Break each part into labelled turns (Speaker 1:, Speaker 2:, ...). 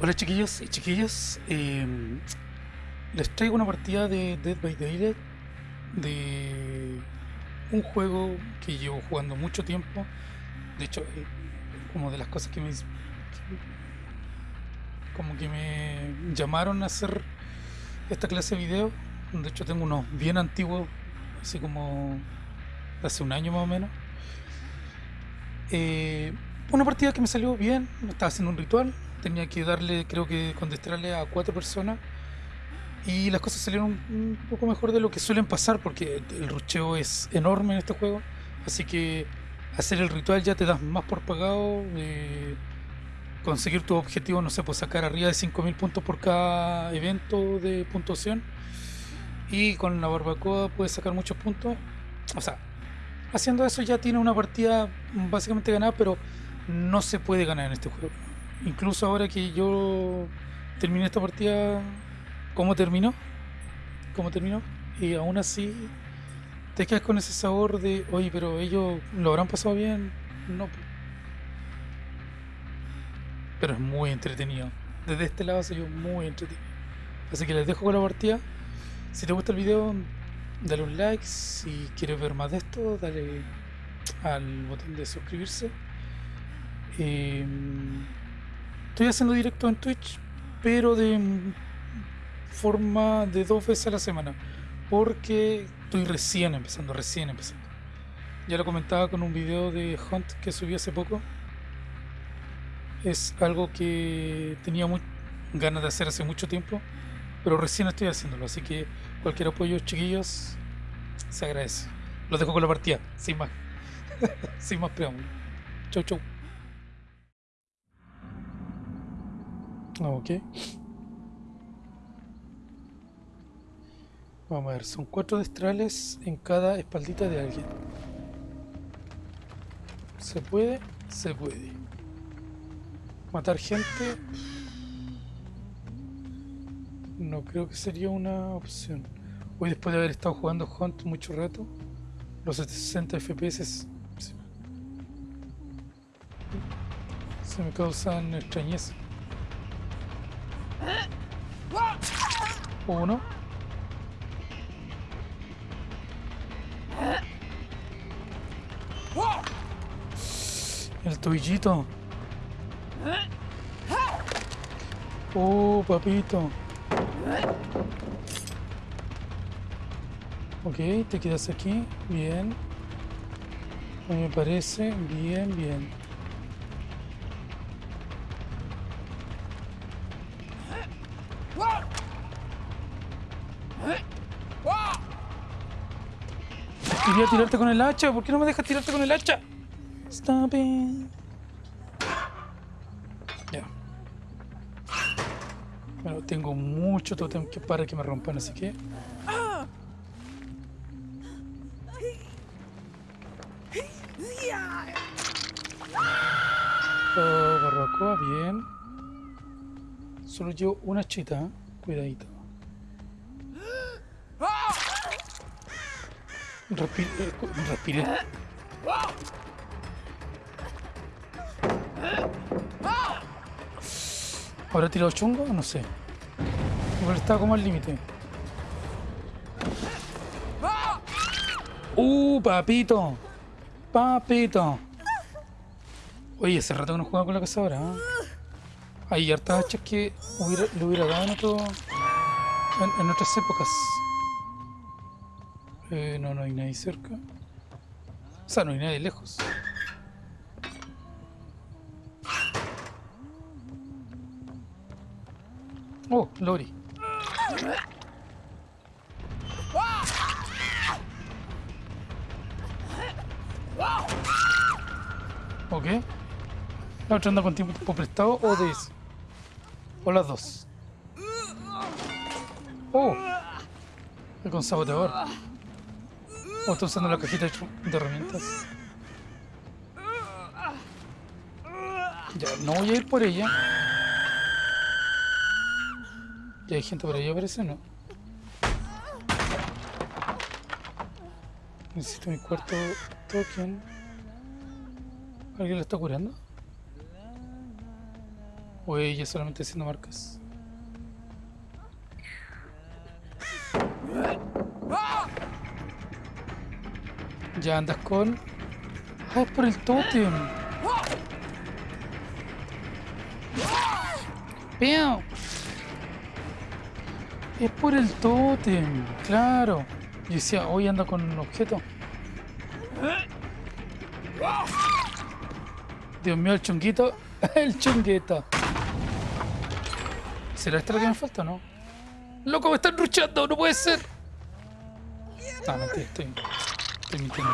Speaker 1: Hola chiquillos y chiquillas, em, les traigo una partida de Dead by Daylight de un juego que llevo jugando mucho tiempo. De hecho, eh, como de las cosas que me como que me llamaron a hacer esta clase de video. De hecho, tengo unos bien antiguos, así como hace un año más o menos. Eh, una partida que me salió bien, estaba haciendo un ritual, tenía que darle, creo que contestarle a cuatro personas y las cosas salieron un poco mejor de lo que suelen pasar porque el rucheo es enorme en este juego, así que hacer el ritual ya te das más por pagado, eh, conseguir tu objetivo, no sé, pues sacar arriba de 5000 puntos por cada evento de puntuación y con la barbacoa puedes sacar muchos puntos, o sea, haciendo eso ya tiene una partida básicamente ganada, pero no se puede ganar en este juego incluso ahora que yo terminé esta partida, ¿cómo terminó? ¿Cómo terminó? Y aún así te quedas con ese sabor de, oye, pero ellos lo habrán pasado bien. No. Pero es muy entretenido. Desde este lado se yo muy entretenido. Así que les dejo con la partida. Si te gusta el video, dale un like. Si quieres ver más de esto, dale al botón de suscribirse. Eh, Estoy haciendo directo en Twitch, pero de forma de dos veces a la semana. Porque estoy recién empezando, recién empezando. Ya lo comentaba con un video de Hunt que subí hace poco. Es algo que tenía muy ganas de hacer hace mucho tiempo, pero recién estoy haciéndolo. Así que cualquier apoyo, chiquillos, se agradece. Los dejo con la partida, sin más. sin más preámbulo. Chau, chau. Ok. Vamos a ver, son cuatro destrales en cada espaldita de alguien. ¿Se puede? Se puede. Matar gente... No creo que sería una opción. Hoy después de haber estado jugando Hunt mucho rato, los 60 FPS se me causan extrañeza. Uno. El toillito. Oh, papito. Ok, te quedas aquí. Bien. Me parece bien, bien. Quería tirarte con el hacha. ¿Por qué no me dejas tirarte con el hacha? Stop it. Ya. Bueno, tengo mucho totem que para que me rompan, así que... Oh, barbacoa, bien. Solo llevo una chita, ¿eh? cuidadito. Respire, respire. ¿Habrá tirado chungo? No sé. Igual estaba como al límite. ¡Uh, papito! ¡Papito! Oye, hace rato que no juego con la cazadora. ¿eh? Hay hartas hachas que le hubiera dado en, otro, en otras épocas. Eh, no, no hay nadie cerca. O sea, no hay nadie lejos. Oh, Lori. Ok. ¿La otra anda con tiempo prestado o de eso? O las dos. Oh. Con saboteador. ¿O está usando la cajita de herramientas? Ya, no voy a ir por ella. Ya hay gente por ahí, parece, ¿no? Necesito mi cuarto token. ¿Alguien lo está curando? O ella solamente haciendo marcas. Ya andas con... Ah, es por el tótem. ¡Peo! Es por el tótem, claro. Y decía, hoy anda con un objeto. Dios mío, el chunguito. el chunguito. ¿Será esto lo que me falta o no? ¡Loco, me están ruchando! ¡No puede ser! Ah, no, estoy, mintiendo.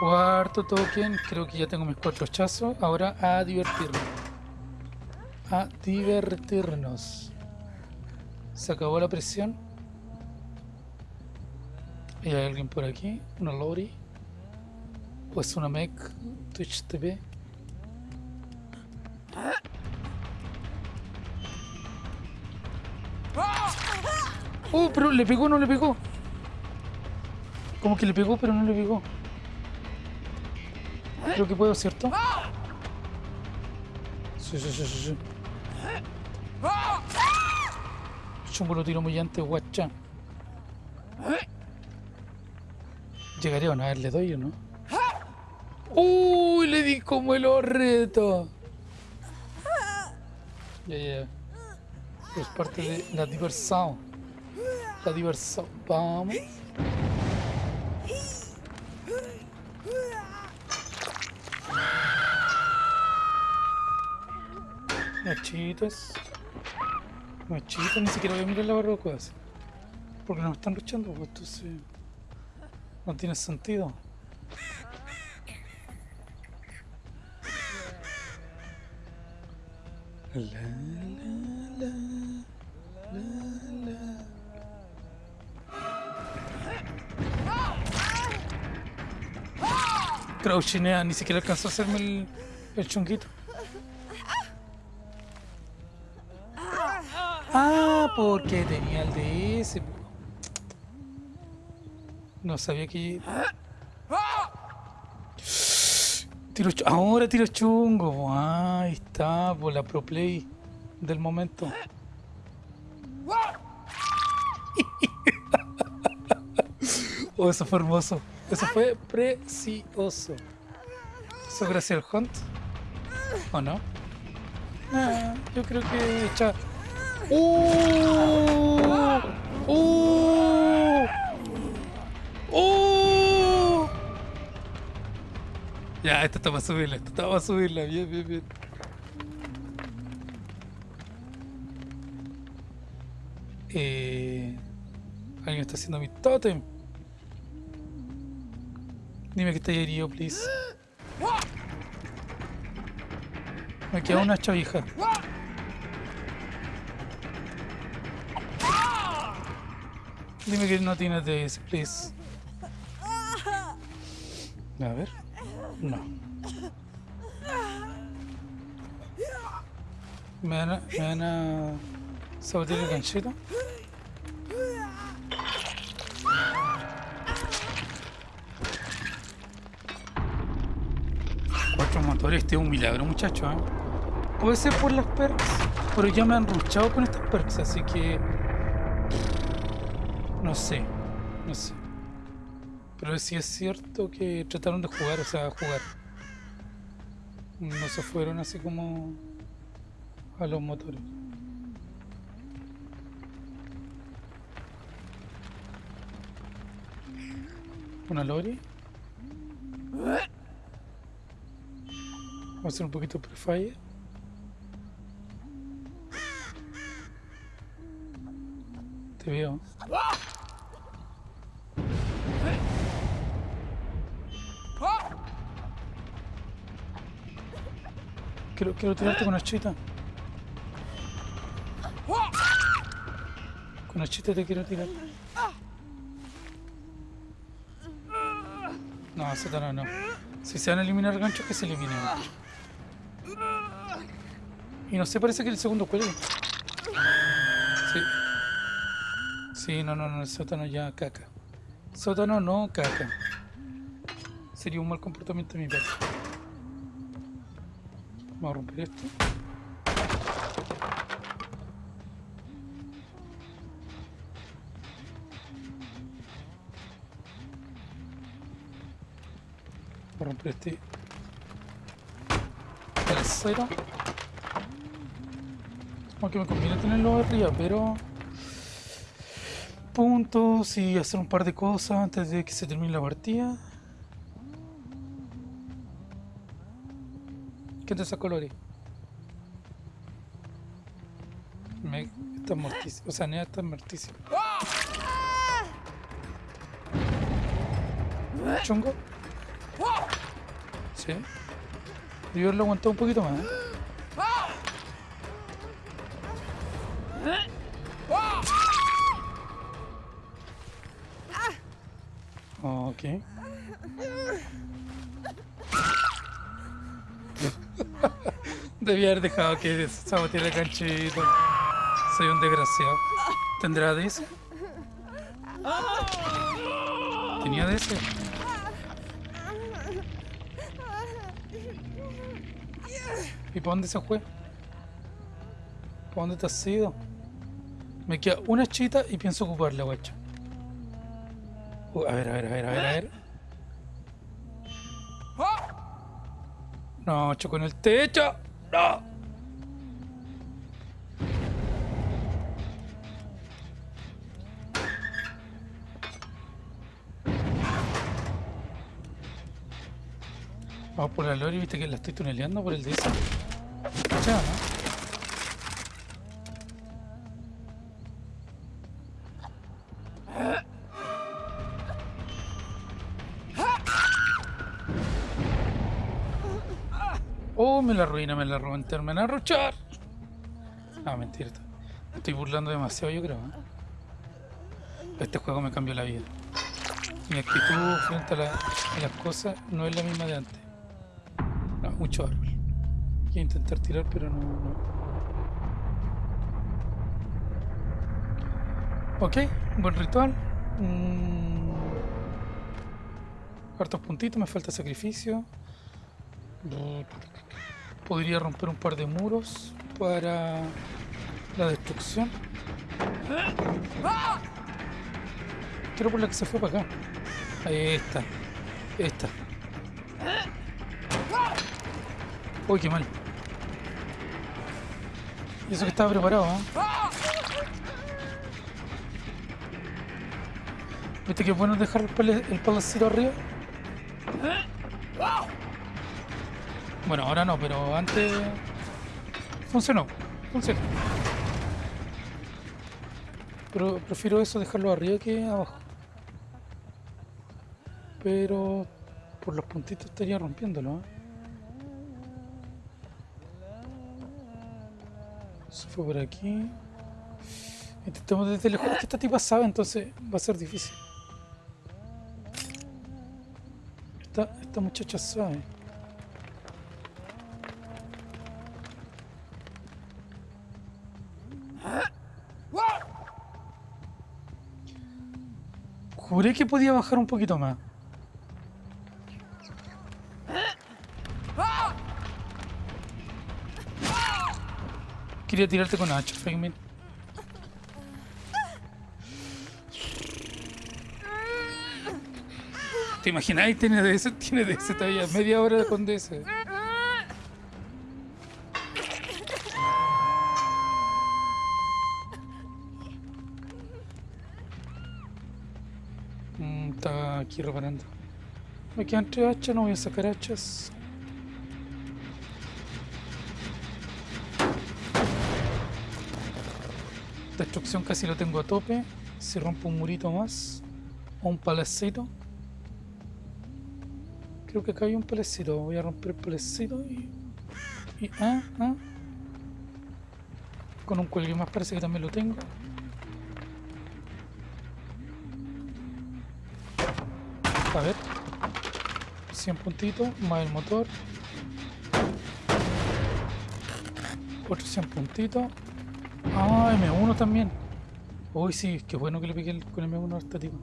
Speaker 1: Cuarto token. Creo que ya tengo mis cuatro hachazos. Ahora a divertirnos. A divertirnos. Se acabó la presión. ¿Y hay alguien por aquí? ¿Una Lori? ¿O es una mech? Twitch TV. ¡Oh! Pero le pegó, no le pegó. Como que le pegó, pero no le pegó. Creo que puedo, ¿cierto? Sí, sí, sí, sí, sí. Chungo lo tiro muy antes, guacha. Llegaré a ver, le doy o no. ¡Uy! Le di como el horreto. Ya, ya. Es parte de la diversión. La diversión. Vamos. Machitas. Machitas, ni siquiera voy a mirar la barroca. Porque nos están luchando, pues entonces. No tiene sentido. La, la, la. Crouchinea, ni siquiera alcanzó a hacerme el chunguito. Porque tenía el DS. No sabía que. Tiro chu- Ahora tiro chungo. Ah, ahí está, por la pro play del momento. Oh, eso fue hermoso. Eso fue precioso. ¿Eso gracias al Hunt? ¿O no? Ah, yo creo que. ¡Uh! ¡Uh! ¡Uh! Ya, esto está para subirla, esto está para subirla. Bien, bien, bien. Eh, alguien está haciendo mi totem. Dime que está herido, please. Me queda una chavija. Dime que no tienes de ese, please. A ver. No. ¿Me van a, me van a sabotear el ganchito? Cuatro motores, este es un milagro, muchacho. ¿eh? Puede ser por las perks, pero ya me han ruchado con estas perks, así que. No sé, no sé. Pero sí es cierto que trataron de jugar, o sea, jugar. No se fueron así como a los motores. Una lori. Vamos a hacer un poquito prefire. Te veo. Quiero, tirarte con chita. Con chita te quiero tirar. No, Satana no. Si se van a eliminar ganchos, que se eliminen. Y no sé, parece que el segundo cuelgue. Sí. Sí, no, no, no, el sótano ya caca. Sótano no caca. Sería un mal comportamiento de mi parte. Vamos a romper esto. Vamos a romper este tercero. Aunque me conviene tenerlo arriba, pero puntos y hacer un par de cosas antes de que se termine la partida. ¿Qué te Lori? Me está mortísimo. O sea, Nea está mortísimo. ¿Chungo? Sí. Debió haberlo aguantado un poquito más. ¿eh? Ok. Debía haber dejado que saboteara el canchito. Soy un desgraciado. ¿Tendrá de ese? Tenía de ese. ¿Y para dónde se fue? ¿Para dónde te has ido? Me queda una chita y pienso ocuparla, guacho. Uh, a ver, a ver, a ver, a ver, a ver. No, choco en el techo. No. Vamos por la lore, viste que la estoy tuneleando por el DS. Ya, ¿no? Me la arruina, me la roban, me van a arrochar. No, mentira. me Estoy burlando demasiado, yo creo. ¿eh? Este juego me cambió la vida. Mi actitud frente a, la- a las cosas no es la misma de antes. Mucho árbol. Quiero intentar tirar, pero no, no. Ok, buen ritual. Mm. Hartos puntitos, me falta sacrificio. Podría romper un par de muros para la destrucción. Quiero por la que se fue para acá. Ahí está. Esta. Uy, qué mal. Y eso que estaba preparado, ¿eh? ¿Viste que es bueno dejar el palacito arriba? Bueno, ahora no, pero antes funcionó, funcionó. Pero prefiero eso dejarlo arriba que abajo. Pero por los puntitos estaría rompiéndolo, ¿eh? Se fue por aquí. Intentemos desde lejos. Esta tipa sabe, entonces va a ser difícil. Esta, esta muchacha sabe. Juré que podía bajar un poquito más. Quería tirarte con hacha, Figment. ¿Te imagináis? Tiene DS, tiene DS todavía, media hora con DS. Aquí reparando. Me quedan tres hachas, no voy a sacar hachas. Destrucción casi lo tengo a tope. Si rompo un murito más. O un palacito. Creo que acá hay un palacito. Voy a romper el palacito y. y ah, ah. Con un cuelgue más parece que también lo tengo. A ver. 100 puntitos, más el motor. Otros 100 puntitos. Ah, M1 también. Uy, sí, qué bueno que le piqué el- con M1 a esta tipo.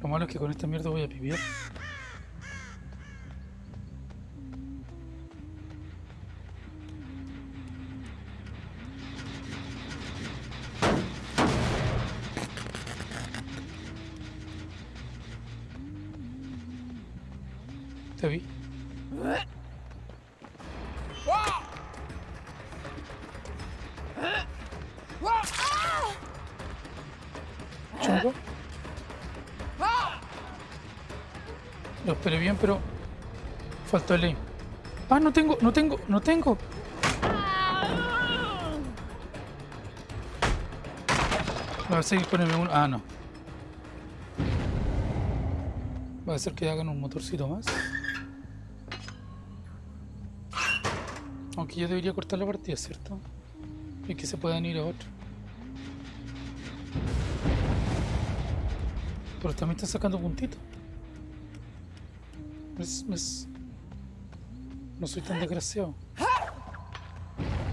Speaker 1: Lo malo es que con esta mierda voy a pipiar. Chungo. Lo esperé bien, pero faltó el aim. Ah, no tengo, no tengo, no tengo. Va a seguir el M1. Ah, no. Va a ser que hagan un motorcito más. Aunque yo debería cortar la partida, ¿cierto? Y que se puedan ir a otro. Pero también están sacando puntitos. Es- es- No soy tan desgraciado.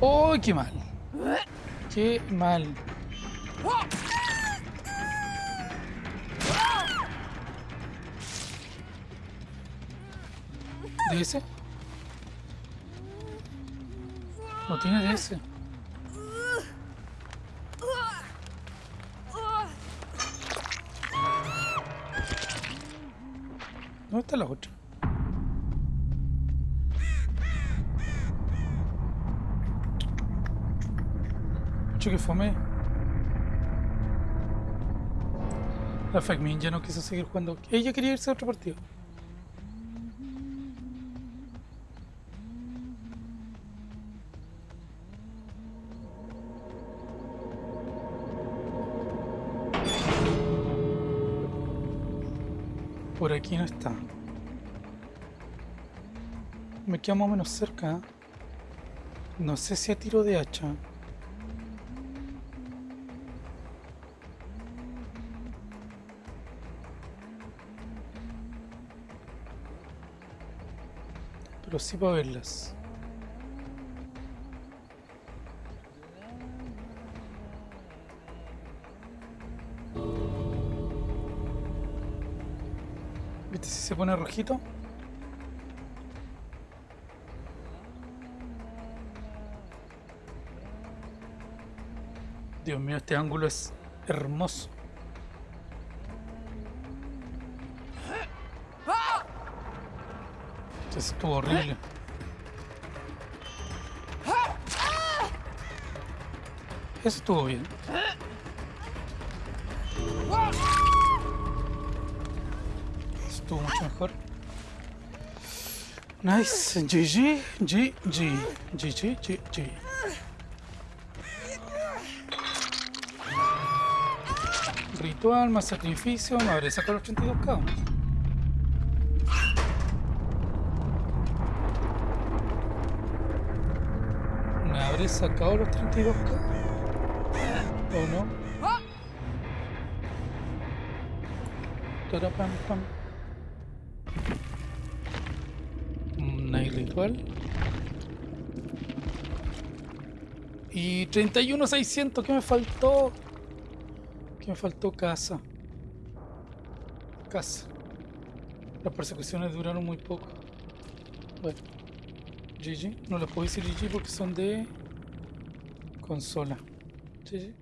Speaker 1: ¡Oh, qué mal! ¡Qué mal! ¿DS? No tiene DS. ¿Dónde está la otra? Mucho que fome. La Fagmin ya no quiso seguir jugando. Ella quería irse a otro partido. Por aquí no está. Me queda más menos cerca. No sé si a tiro de hacha. Pero sí para verlas. ¿Viste si se pone rojito? Dios mío, este ángulo es hermoso. Eso estuvo horrible. Eso estuvo bien. Estuvo mucho mejor. Nice. GG, GG, GG, GG. Ritual más sacrificio. Me habré sacado los 32k. ¿Me habré sacado los 32k? ¿O no? Tarapam, pam. Night ritual. Y 31,600. ¿Qué me faltó? ¿Qué me faltó? Casa. Casa. Las persecuciones duraron muy poco. Bueno. GG. No les puedo decir GG porque son de consola. GG.